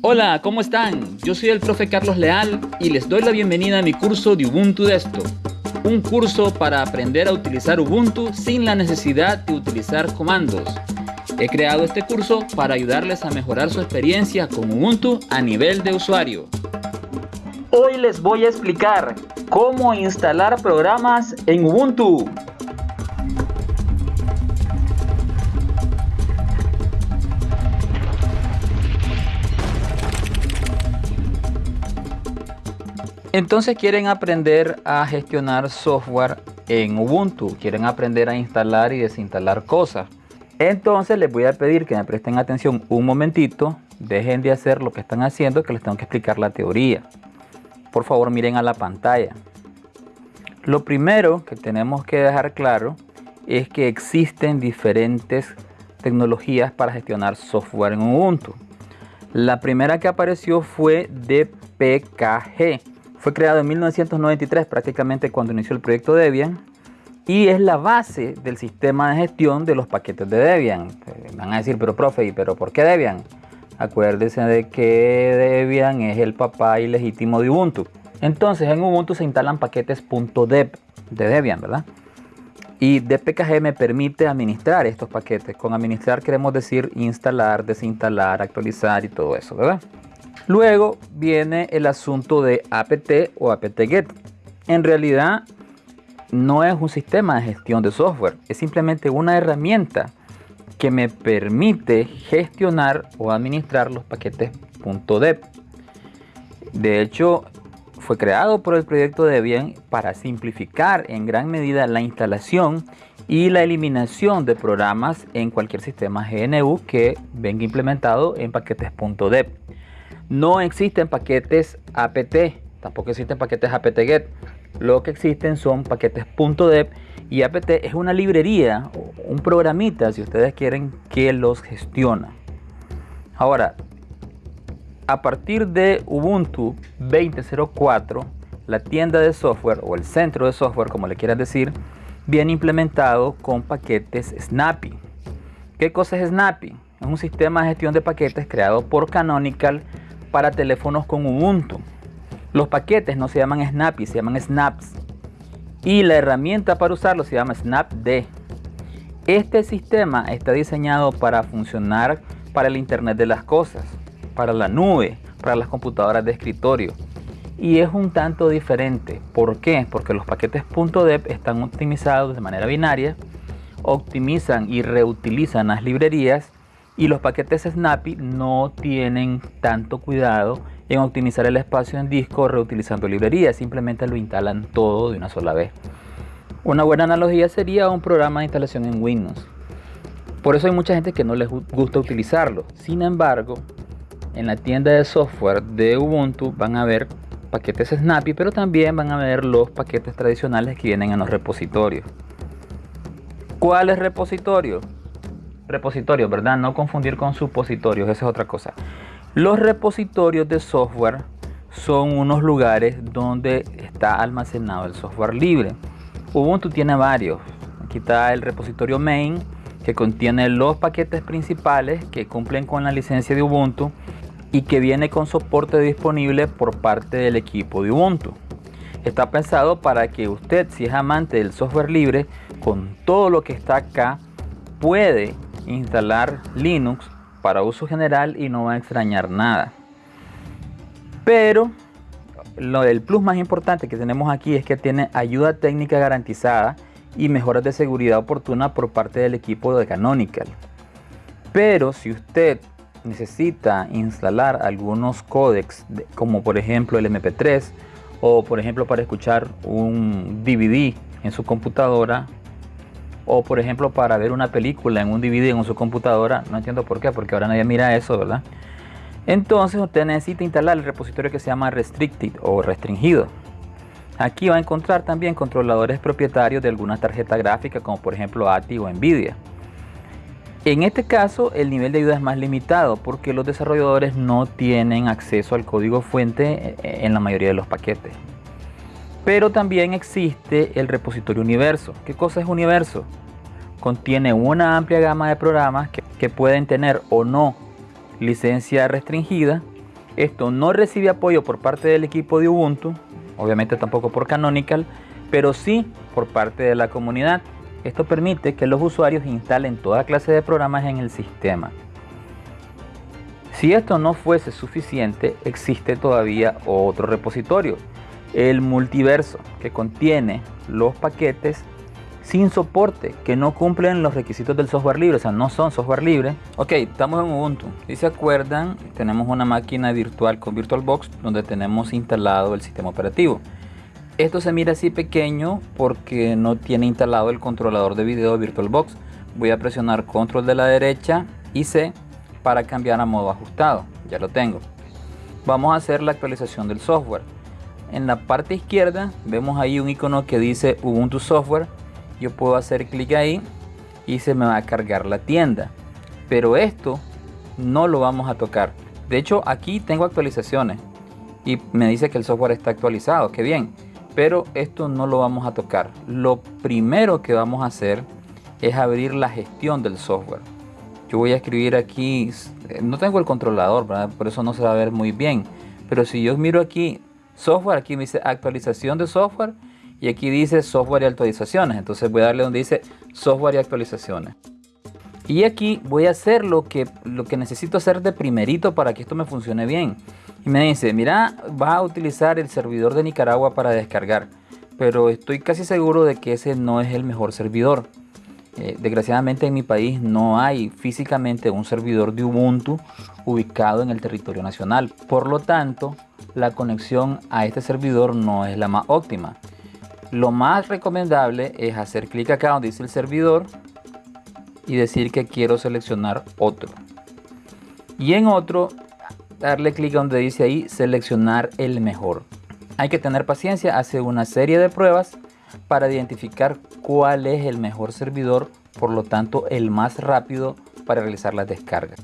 Hola, ¿cómo están? Yo soy el profe Carlos Leal y les doy la bienvenida a mi curso de Ubuntu Desktop. Un curso para aprender a utilizar Ubuntu sin la necesidad de utilizar comandos. He creado este curso para ayudarles a mejorar su experiencia con Ubuntu a nivel de usuario. Hoy les voy a explicar cómo instalar programas en Ubuntu. Entonces quieren aprender a gestionar software en Ubuntu, quieren aprender a instalar y desinstalar cosas. Entonces les voy a pedir que me presten atención un momentito, dejen de hacer lo que están haciendo que les tengo que explicar la teoría. Por favor miren a la pantalla. Lo primero que tenemos que dejar claro es que existen diferentes tecnologías para gestionar software en Ubuntu. La primera que apareció fue DPKG fue creado en 1993, prácticamente cuando inició el proyecto Debian, y es la base del sistema de gestión de los paquetes de Debian. Eh, van a decir, pero profe, ¿pero por qué Debian? Acuérdense de que Debian es el papá ilegítimo de Ubuntu. Entonces en Ubuntu se instalan paquetes .deb de Debian, ¿verdad? Y DPKG me permite administrar estos paquetes. Con administrar queremos decir instalar, desinstalar, actualizar y todo eso, ¿verdad? Luego viene el asunto de apt o apt-get. En realidad no es un sistema de gestión de software, es simplemente una herramienta que me permite gestionar o administrar los paquetes .deb. De hecho, fue creado por el proyecto Debian para simplificar en gran medida la instalación y la eliminación de programas en cualquier sistema GNU que venga implementado en paquetes .deb. No existen paquetes apt, tampoco existen paquetes apt-get. Lo que existen son paquetes .deb y apt es una librería, un programita si ustedes quieren que los gestiona. Ahora, a partir de Ubuntu 20.04, la tienda de software o el centro de software, como le quieras decir, viene implementado con paquetes Snappy. ¿Qué cosa es Snappy? Es un sistema de gestión de paquetes creado por Canonical para teléfonos con Ubuntu. Los paquetes no se llaman Snappy, se llaman Snaps. Y la herramienta para usarlo se llama Snapd. Este sistema está diseñado para funcionar para el Internet de las Cosas, para la nube, para las computadoras de escritorio. Y es un tanto diferente. ¿Por qué? Porque los paquetes .deb están optimizados de manera binaria, optimizan y reutilizan las librerías y los paquetes Snappy no tienen tanto cuidado en optimizar el espacio en disco reutilizando librerías, simplemente lo instalan todo de una sola vez. Una buena analogía sería un programa de instalación en Windows. Por eso hay mucha gente que no les gusta utilizarlo. Sin embargo, en la tienda de software de Ubuntu van a ver paquetes Snappy, pero también van a ver los paquetes tradicionales que vienen en los repositorios. ¿Cuál es repositorio? Repositorios, ¿verdad? No confundir con supositorios, esa es otra cosa. Los repositorios de software son unos lugares donde está almacenado el software libre. Ubuntu tiene varios. Aquí está el repositorio main que contiene los paquetes principales que cumplen con la licencia de Ubuntu y que viene con soporte disponible por parte del equipo de Ubuntu. Está pensado para que usted, si es amante del software libre, con todo lo que está acá, puede instalar Linux para uso general y no va a extrañar nada. Pero lo del plus más importante que tenemos aquí es que tiene ayuda técnica garantizada y mejoras de seguridad oportuna por parte del equipo de Canonical. Pero si usted necesita instalar algunos códecs como por ejemplo el MP3 o por ejemplo para escuchar un DVD en su computadora o por ejemplo para ver una película en un DVD en su computadora, no entiendo por qué, porque ahora nadie mira eso, ¿verdad? Entonces usted necesita instalar el repositorio que se llama Restricted o restringido. Aquí va a encontrar también controladores propietarios de alguna tarjeta gráfica como por ejemplo ATI o Nvidia. En este caso el nivel de ayuda es más limitado porque los desarrolladores no tienen acceso al código fuente eh, en la mayoría de los paquetes. Pero también existe el repositorio universo. ¿Qué cosa es universo? Contiene una amplia gama de programas que, pueden tener o no licencia restringida Esto no recibe apoyo por parte del equipo de Ubuntu, obviamente tampoco por Canonical, pero sí por parte de la comunidad. Esto permite que los usuarios instalen toda clase de programas en el sistema. Si esto no fuese suficiente, existe todavía otro repositorio, el multiverso, que contiene los paquetes sin soporte, que no cumplen los requisitos del software libre, o sea, no son software libre. Ok, estamos en Ubuntu. Si se acuerdan, tenemos una máquina virtual con VirtualBox donde tenemos instalado el sistema operativo. Esto se mira así pequeño porque no tiene instalado el controlador de video de VirtualBox. Voy a presionar control de la derecha y C para cambiar a modo ajustado. Ya lo tengo. Vamos a hacer la actualización del software. En la parte izquierda vemos ahí un icono que dice Ubuntu Software yo puedo hacer clic ahí y se me va a cargar la tienda. Pero esto no lo vamos a tocar. De hecho, aquí tengo actualizaciones y me dice que el software está actualizado. Qué bien. Pero esto no lo vamos a tocar. Lo primero que vamos a hacer es abrir la gestión del software. Yo voy a escribir aquí, no tengo el controlador, por eso no se va a ver muy bien. Pero si yo miro aquí software, aquí me dice actualización de software y aquí dice software y actualizaciones. Entonces voy a darle donde dice software y actualizaciones. Y aquí voy a hacer lo que, lo que necesito hacer de primerito para que esto me funcione bien. Y me dice, mira, va a utilizar el servidor de Nicaragua para descargar. Pero estoy casi seguro de que ese no es el mejor servidor. Eh, desgraciadamente en mi país no hay físicamente un servidor de Ubuntu ubicado en el territorio nacional. Por lo tanto, la conexión a este servidor no es la más óptima. Lo más recomendable es hacer clic acá donde dice el servidor y decir que quiero seleccionar otro. Y en otro, darle clic donde dice ahí seleccionar el mejor. Hay que tener paciencia, hace una serie de pruebas para identificar cuál es el mejor servidor, por lo tanto el más rápido para realizar las descargas.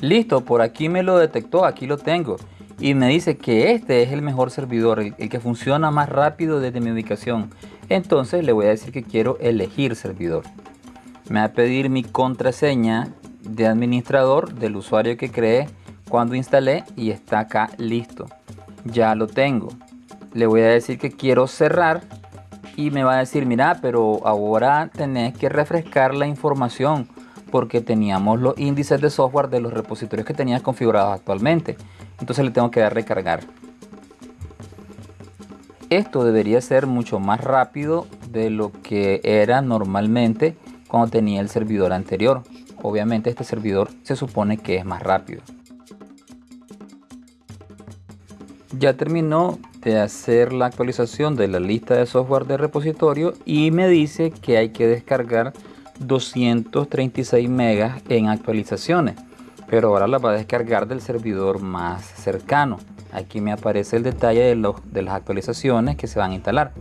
Listo, por aquí me lo detectó, aquí lo tengo y me dice que este es el mejor servidor, el, que funciona más rápido desde mi ubicación. Entonces le voy a decir que quiero elegir servidor. Me va a pedir mi contraseña de administrador del usuario que creé cuando instalé y está acá listo. Ya lo tengo. Le voy a decir que quiero cerrar y me va a decir, mira, pero ahora tenés que refrescar la información porque teníamos los índices de software de los repositorios que tenías configurados actualmente entonces le tengo que dar recargar. Esto debería ser mucho más rápido de lo que era normalmente cuando tenía el servidor anterior. Obviamente este servidor se supone que es más rápido. Ya terminó de hacer la actualización de la lista de software de repositorio y me dice que hay que descargar 236 megas en actualizaciones pero ahora la va a descargar del servidor más cercano. Aquí me aparece el detalle de, de las actualizaciones que se van a instalar.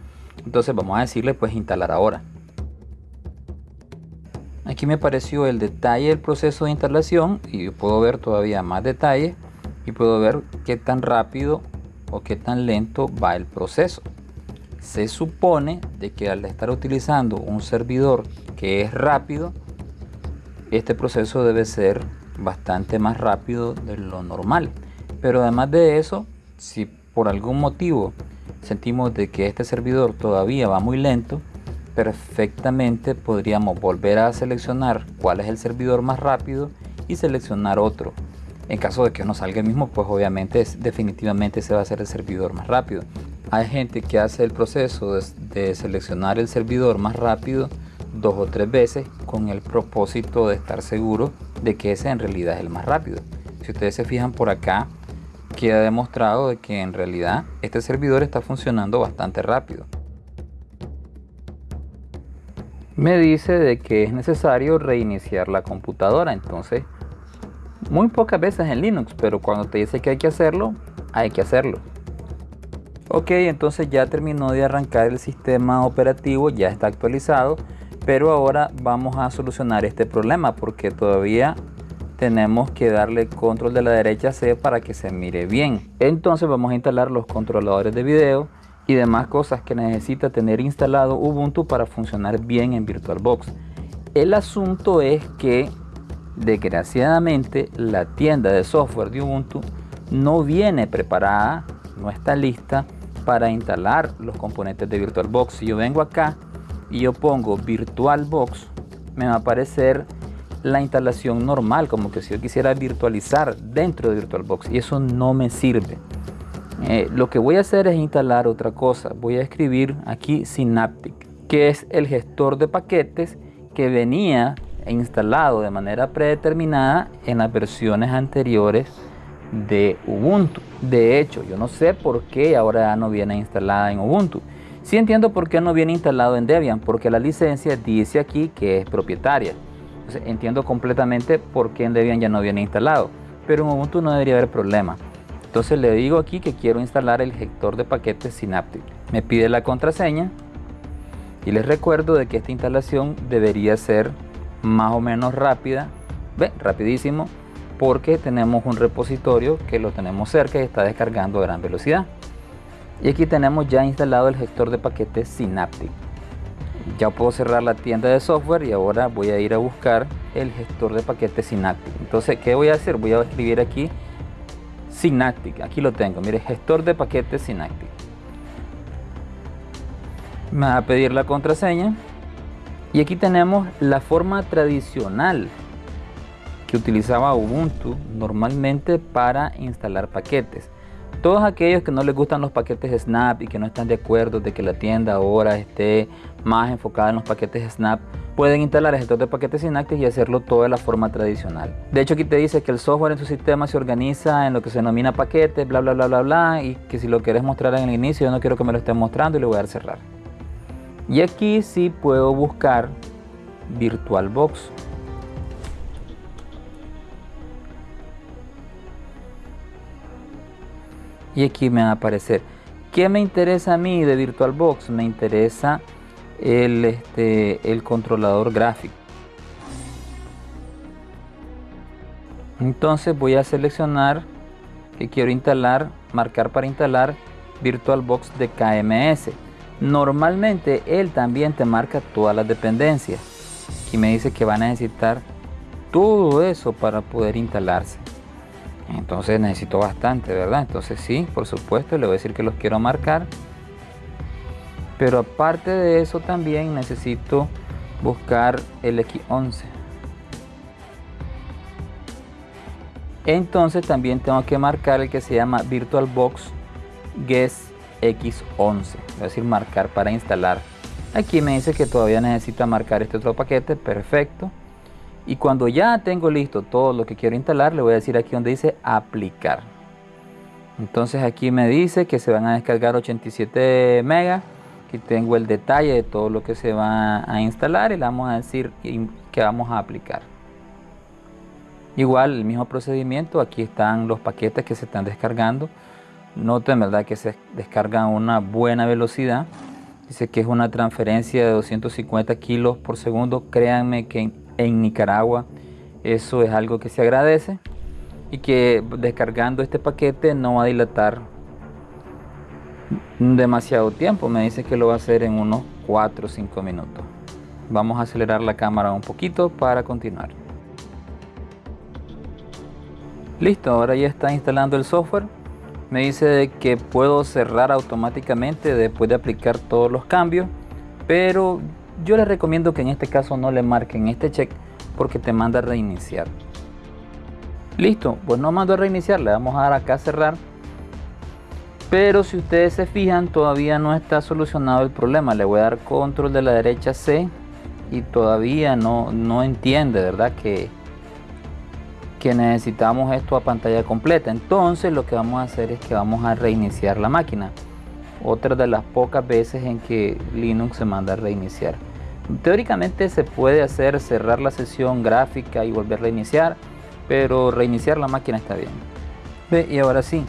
Entonces vamos a decirle pues instalar ahora. Aquí me apareció el detalle del proceso de instalación y puedo ver todavía más detalles y puedo ver qué tan rápido o qué tan lento va el proceso. Se supone de que al estar utilizando un servidor que es rápido, este proceso debe ser bastante más rápido de lo normal. Pero además de eso, si por algún motivo sentimos de que este servidor todavía va muy lento, perfectamente podríamos volver a seleccionar cuál es el servidor más rápido y seleccionar otro. En caso de que no salga el mismo, pues obviamente definitivamente se va a ser el servidor más rápido. Hay gente que hace el proceso de seleccionar el servidor más rápido dos o tres veces con el propósito de estar seguro de que ese en realidad es el más rápido. Si ustedes se fijan por acá, queda demostrado de que en realidad este servidor está funcionando bastante rápido. Me dice de que es necesario reiniciar la computadora, entonces muy pocas veces en Linux, pero cuando te dice que hay que hacerlo, hay que hacerlo. Ok, entonces ya terminó de arrancar el sistema operativo, ya está actualizado pero ahora vamos a solucionar este problema porque todavía tenemos que darle control de la derecha C para que se mire bien. Entonces vamos a instalar los controladores de video y demás cosas que necesita tener instalado Ubuntu para funcionar bien en VirtualBox. El asunto es que desgraciadamente la tienda de software de Ubuntu no viene preparada, no está lista para instalar los componentes de VirtualBox. Si yo vengo acá y yo pongo VirtualBox, me va a aparecer la instalación normal, como que si yo quisiera virtualizar dentro de VirtualBox y eso no me sirve. Eh, lo que voy a hacer es instalar otra cosa. Voy a escribir aquí Synaptic, que es el gestor de paquetes que venía instalado de manera predeterminada en las versiones anteriores de Ubuntu. De hecho, yo no sé por qué ahora no viene instalada en Ubuntu. Sí entiendo por qué no viene instalado en Debian, porque la licencia dice aquí que es propietaria. entiendo completamente por qué en Debian ya no viene instalado, pero en Ubuntu no debería haber problema. Entonces le digo aquí que quiero instalar el gestor de paquetes Synaptic. Me pide la contraseña y les recuerdo de que esta instalación debería ser más o menos rápida, rapidísimo, porque tenemos un repositorio que lo tenemos cerca y está descargando a gran velocidad. Y aquí tenemos ya instalado el gestor de paquetes Synaptic. Ya puedo cerrar la tienda de software y ahora voy a ir a buscar el gestor de paquetes Synaptic. Entonces, ¿qué voy a hacer? Voy a escribir aquí Synaptic. Aquí lo tengo. Mire, gestor de paquetes Synaptic. Me va a pedir la contraseña. Y aquí tenemos la forma tradicional que utilizaba Ubuntu normalmente para instalar paquetes. Todos aquellos que no les gustan los paquetes Snap y que no están de acuerdo de que la tienda ahora esté más enfocada en los paquetes Snap, pueden instalar el gestor de paquetes Synaptic y hacerlo todo de la forma tradicional. De hecho aquí te dice que el software en su sistema se organiza en lo que se denomina paquetes, bla bla bla bla bla, y que si lo quieres mostrar en el inicio yo no quiero que me lo esté mostrando y le voy a dar cerrar. Y aquí sí puedo buscar VirtualBox. Y aquí me va a aparecer. ¿Qué me interesa a mí de VirtualBox? Me interesa el, este, el controlador gráfico. Entonces voy a seleccionar que quiero instalar, marcar para instalar VirtualBox de KMS. Normalmente él también te marca todas las dependencias y me dice que va a necesitar todo eso para poder instalarse. Entonces necesito bastante, ¿verdad? Entonces sí, por supuesto, le voy a decir que los quiero marcar. Pero aparte de eso también necesito buscar el X11. Entonces también tengo que marcar el que se llama VirtualBox Guest X11, es decir, marcar para instalar. Aquí me dice que todavía necesita marcar este otro paquete, perfecto. Y cuando ya tengo listo todo lo que quiero instalar, le voy a decir aquí donde dice aplicar. Entonces aquí me dice que se van a descargar 87 megas. Aquí tengo el detalle de todo lo que se va a instalar y le vamos a decir que vamos a aplicar. Igual el mismo procedimiento, aquí están los paquetes que se están descargando. Noten verdad que se descargan a una buena velocidad. Dice que es una transferencia de 250 kilos por segundo. Créanme que en, Nicaragua eso es algo que se agradece y que descargando este paquete no va a dilatar demasiado tiempo. Me dice que lo va a hacer en unos 4 o 5 minutos. Vamos a acelerar la cámara un poquito para continuar. Listo, ahora ya está instalando el software me dice que puedo cerrar automáticamente después de aplicar todos los cambios pero yo les recomiendo que en este caso no le marquen este check porque te manda a reiniciar. Listo pues no mando a reiniciar le vamos a dar acá a cerrar. Pero si ustedes se fijan todavía no está solucionado el problema. Le voy a dar control de la derecha C y todavía no, no entiende verdad que que necesitamos esto a pantalla completa. Entonces lo que vamos a hacer es que vamos a reiniciar la máquina otra de las pocas veces en que Linux se manda a reiniciar. Teóricamente se puede hacer cerrar la sesión gráfica y volver a reiniciar pero reiniciar la máquina está bien. Ve, y ahora sí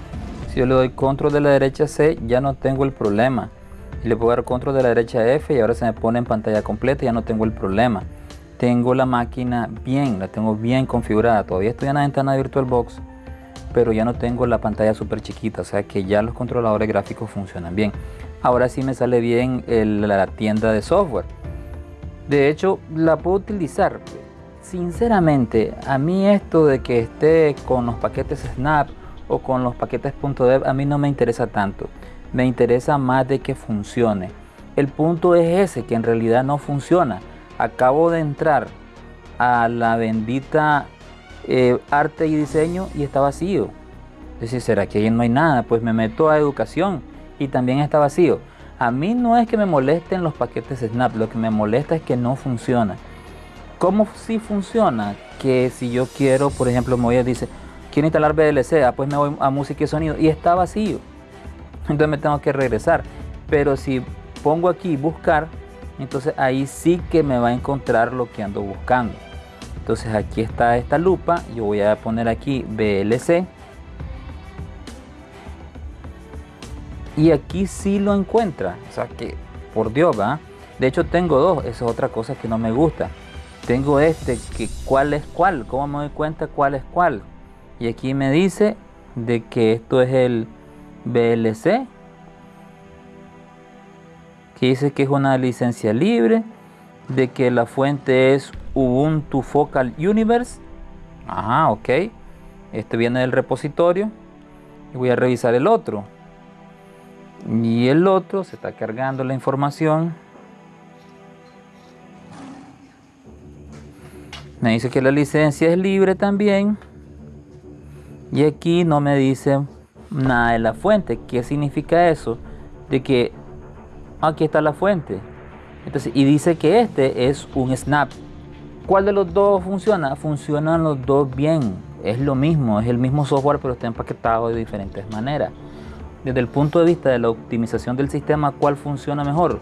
si yo le doy control de la derecha C ya no tengo el problema. Y le puedo dar control de la derecha F y ahora se me pone en pantalla completa ya no tengo el problema. Tengo la máquina bien, la tengo bien configurada. Todavía estoy en la ventana de VirtualBox, pero ya no tengo la pantalla súper chiquita, o sea que ya los controladores gráficos funcionan bien. Ahora sí me sale bien la tienda de software. De hecho, la puedo utilizar. Sinceramente, a mí esto de que esté con los paquetes Snap o con los paquetes .dev a mí no me interesa tanto. Me interesa más de que funcione. El punto es ese, que en realidad no funciona. Acabo de entrar a la bendita eh, arte y diseño y está vacío. Es decir, ¿será que ahí no hay nada? Pues me meto a educación y también está vacío. A mí no es que me molesten los paquetes Snap, lo que me molesta es que no funciona. ¿Cómo si funciona? Que si yo quiero, por ejemplo, me voy a dice, quiero instalar VLC, ah, pues me voy a música y sonido y está vacío. Entonces me tengo que regresar. Pero si pongo aquí buscar, entonces ahí sí que me va a encontrar lo que ando buscando. Entonces aquí está esta lupa, yo voy a poner aquí VLC. Y aquí sí lo encuentra, o sea que por Dios va. De hecho tengo dos, esa es otra cosa que no me gusta. Tengo este, que cuál es cuál, cómo me doy cuenta cuál es cuál. Y aquí me dice de que esto es el VLC que dice que es una licencia libre, de que la fuente es Ubuntu Focal Universe. Ajá, ok. Este viene del repositorio. Voy a revisar el otro. Y el otro se está cargando la información. Me dice que la licencia es libre también. Y aquí no me dice nada de la fuente. ¿Qué significa eso? De que aquí está la fuente. Entonces, y dice que este es un snap. ¿Cuál de los dos funciona? Funcionan los dos bien. Es lo mismo, es el mismo software, pero está empaquetado de diferentes maneras. Desde el punto de vista de la optimización del sistema, ¿cuál funciona mejor?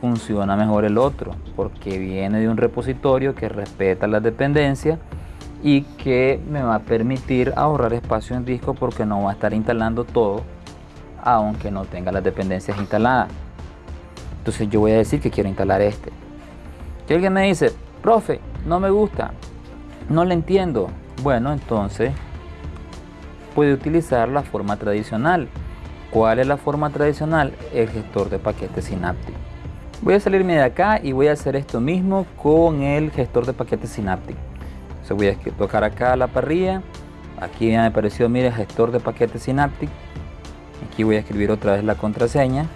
Funciona mejor el otro, porque viene de un repositorio que respeta las dependencias y que me va a permitir ahorrar espacio en disco porque no va a estar instalando todo, aunque no tenga las dependencias instaladas. Entonces yo voy a decir que quiero instalar este. Si alguien me dice, profe, no me gusta, no le entiendo. Bueno, entonces puede utilizar la forma tradicional. ¿Cuál es la forma tradicional? El gestor de paquetes Synaptic. Voy a salirme de acá y voy a hacer esto mismo con el gestor de paquetes Synaptic. Entonces voy a tocar acá la parrilla. Aquí me apareció, mire, gestor de paquetes Synaptic. Aquí voy a escribir otra vez la contraseña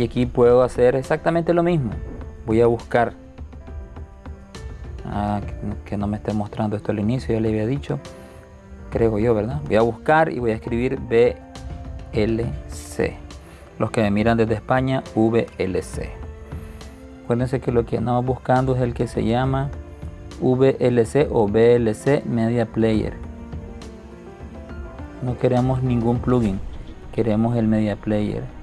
y aquí puedo hacer exactamente lo mismo. Voy a buscar. Ah, que no me esté mostrando esto al inicio ya le había dicho creo yo verdad voy a buscar y voy a escribir VLC los que me miran desde España VLC acuérdense que lo que andamos buscando es el que se llama VLC o VLC Media Player. No queremos ningún plugin queremos el Media Player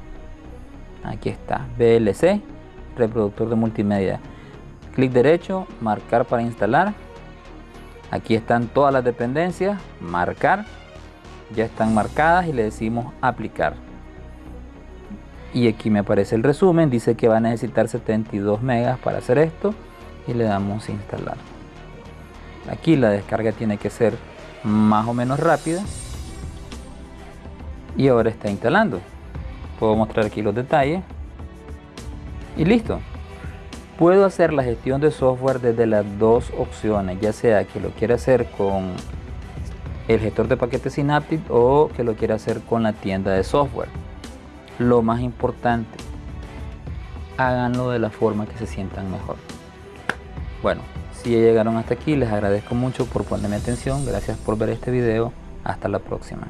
aquí está. VLC reproductor de multimedia. Clic derecho marcar para instalar. Aquí están todas las dependencias. Marcar. Ya están marcadas y le decimos aplicar. Y aquí me aparece el resumen. Dice que va a necesitar 72 megas para hacer esto. Y le damos instalar. Aquí la descarga tiene que ser más o menos rápida. Y ahora está instalando puedo mostrar aquí los detalles. Y listo. Puedo hacer la gestión de software desde las dos opciones ya sea que lo quiera hacer con el gestor de paquetes Synaptic o que lo quiera hacer con la tienda de software. Lo más importante háganlo de la forma que se sientan mejor. Bueno si llegaron hasta aquí les agradezco mucho por ponerme atención. Gracias por ver este video. Hasta la próxima